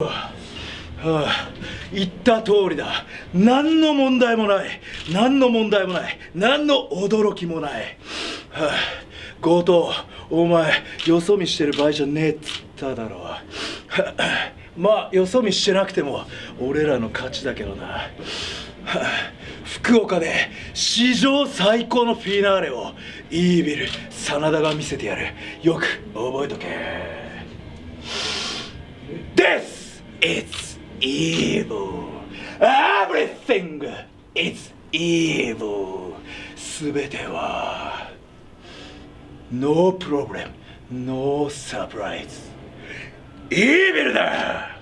はあ、言った通りだ。何の問題もない。何の問題もない。何の驚きもない、はあ、強盗お前よそ見してる場合じゃねえっつっただろう、はあ、まあよそ見してなくても俺らの勝ちだけどな、はあ、福岡で史上最高のフィナーレをイービル真田が見せてやる。よく覚えとけ。This is evil. Everything is evil. すべては No problem, no surprise. イービルだ